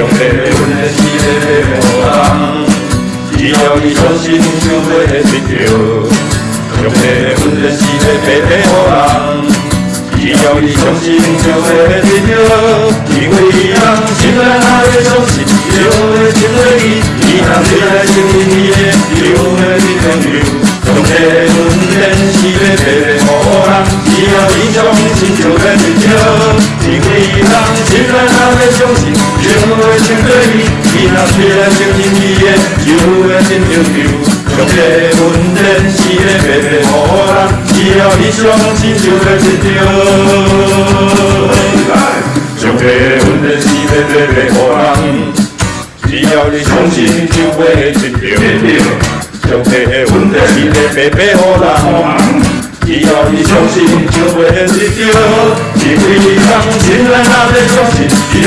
上帝阮的是要给予人，只要你相信就会得到。上帝阮的是要给予人，只要你相信就会得到。因为人心内若要相信，就会信落去。你若嘴来承认你的，就会得到。上帝阮的是要给予人，只要你相信就会得到。因为人心内若要相信，就会信落去。你若嘴来承认你的，就会得到。上帝阮的是要给予人，只要你相信就会得到。上帝阮的是要给予人，只要你相信就会得到。上帝阮的是要给予人。只要你相信，就会得到。因为人心内若要相信，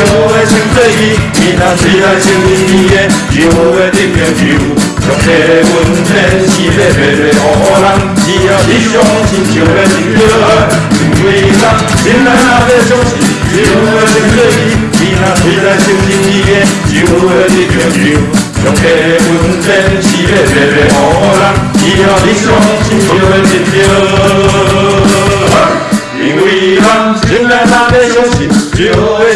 就会成做伊。你若嘴来承认你的，就会得到。上帝阮的是要给予人，只要你相信，就会得到。因为人心内若要相信，就会成做伊。你若嘴来承认你的，就会得到。上帝阮的是要给予人，只要你相信，就会得到。因为人心内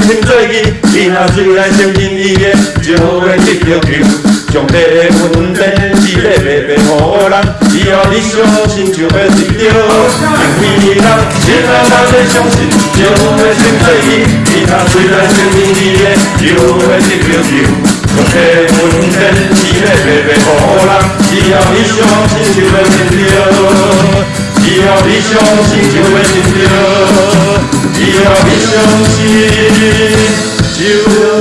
若要相信，就会成做伊。若嘴来承认你的，就会得到。上帝阮的是要给予人，只要你相信，就会得到。因为人心内若要相信，就会成做伊。若嘴来承认你的，就会得到。上帝阮的是要给予人，只要你相信，就会得到。只要你相信，就会成就。相信就能